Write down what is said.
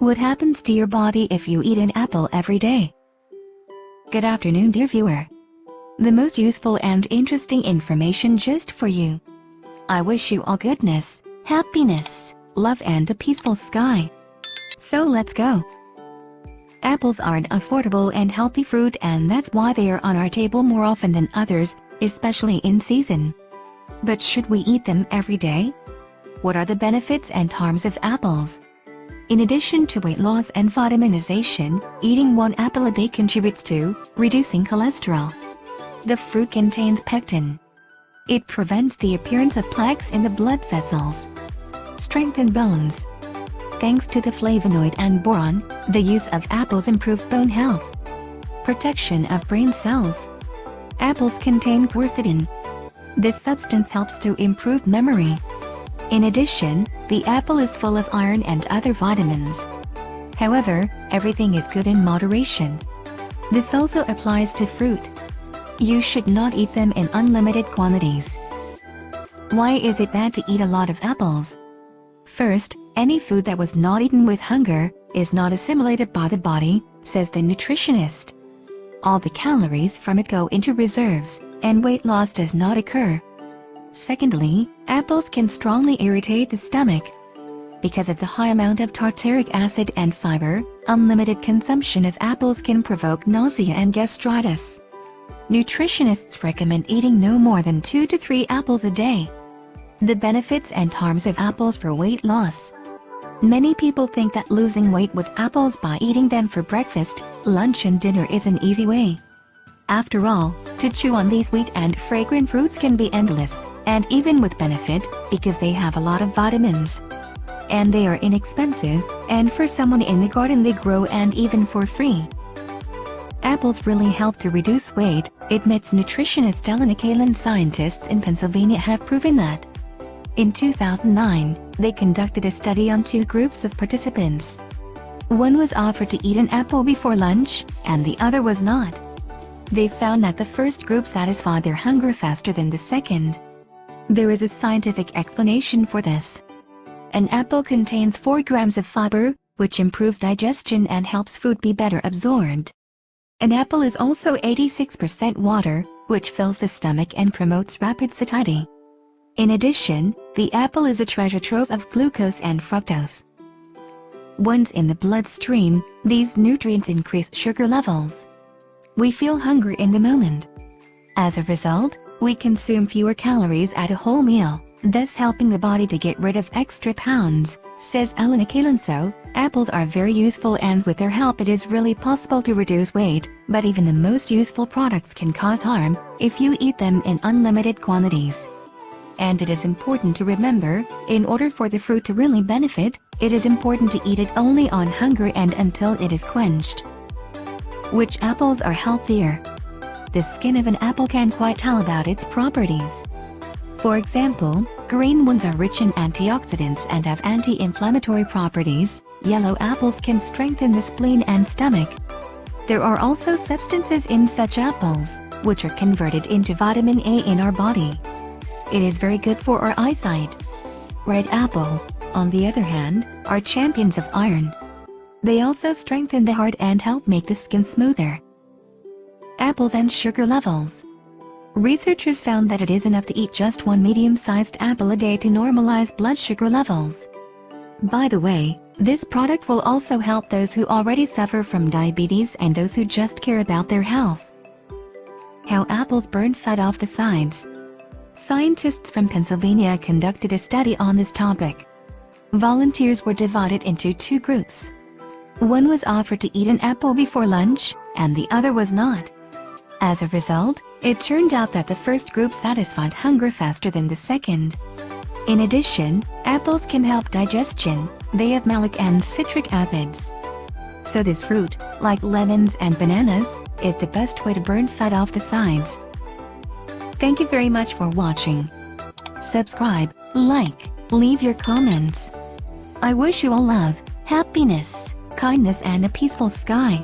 What happens to your body if you eat an apple every day? Good afternoon dear viewer. The most useful and interesting information just for you. I wish you all goodness, happiness, love and a peaceful sky. So let's go. Apples are an affordable and healthy fruit and that's why they are on our table more often than others, especially in season. But should we eat them every day? What are the benefits and harms of apples? In addition to weight loss and vitaminization, eating one apple a day contributes to reducing cholesterol. The fruit contains pectin. It prevents the appearance of plaques in the blood vessels. Strengthen bones. Thanks to the flavonoid and boron, the use of apples improves bone health. Protection of brain cells. Apples contain quercetin. This substance helps to improve memory. In addition, the apple is full of iron and other vitamins. However, everything is good in moderation. This also applies to fruit. You should not eat them in unlimited quantities. Why is it bad to eat a lot of apples? First, any food that was not eaten with hunger, is not assimilated by the body, says the nutritionist. All the calories from it go into reserves, and weight loss does not occur. Secondly, apples can strongly irritate the stomach. Because of the high amount of tartaric acid and fiber, unlimited consumption of apples can provoke nausea and gastritis. Nutritionists recommend eating no more than 2 to 3 apples a day. The benefits and harms of apples for weight loss. Many people think that losing weight with apples by eating them for breakfast, lunch and dinner is an easy way. After all, to chew on these sweet and fragrant fruits can be endless and even with benefit, because they have a lot of vitamins. And they are inexpensive, and for someone in the garden they grow and even for free. Apples really help to reduce weight, admits nutritionist Elena Kalin. scientists in Pennsylvania have proven that. In 2009, they conducted a study on two groups of participants. One was offered to eat an apple before lunch, and the other was not. They found that the first group satisfied their hunger faster than the second. There is a scientific explanation for this. An apple contains 4 grams of fiber, which improves digestion and helps food be better absorbed. An apple is also 86% water, which fills the stomach and promotes rapid satiety. In addition, the apple is a treasure trove of glucose and fructose. Once in the bloodstream, these nutrients increase sugar levels. We feel hungry in the moment. As a result, we consume fewer calories at a whole meal, thus helping the body to get rid of extra pounds, says Elena Kalenso. Apples are very useful and with their help it is really possible to reduce weight, but even the most useful products can cause harm, if you eat them in unlimited quantities. And it is important to remember, in order for the fruit to really benefit, it is important to eat it only on hunger and until it is quenched. Which apples are healthier? The skin of an apple can quite tell about its properties. For example, green ones are rich in antioxidants and have anti-inflammatory properties, yellow apples can strengthen the spleen and stomach. There are also substances in such apples, which are converted into vitamin A in our body. It is very good for our eyesight. Red apples, on the other hand, are champions of iron. They also strengthen the heart and help make the skin smoother apples and sugar levels. Researchers found that it is enough to eat just one medium-sized apple a day to normalize blood sugar levels. By the way, this product will also help those who already suffer from diabetes and those who just care about their health. How apples burn fat off the sides. Scientists from Pennsylvania conducted a study on this topic. Volunteers were divided into two groups. One was offered to eat an apple before lunch, and the other was not. As a result, it turned out that the first group satisfied hunger faster than the second. In addition, apples can help digestion, they have malic and citric acids. So this fruit, like lemons and bananas, is the best way to burn fat off the sides. Thank you very much for watching. Subscribe, like, leave your comments. I wish you all love, happiness, kindness and a peaceful sky.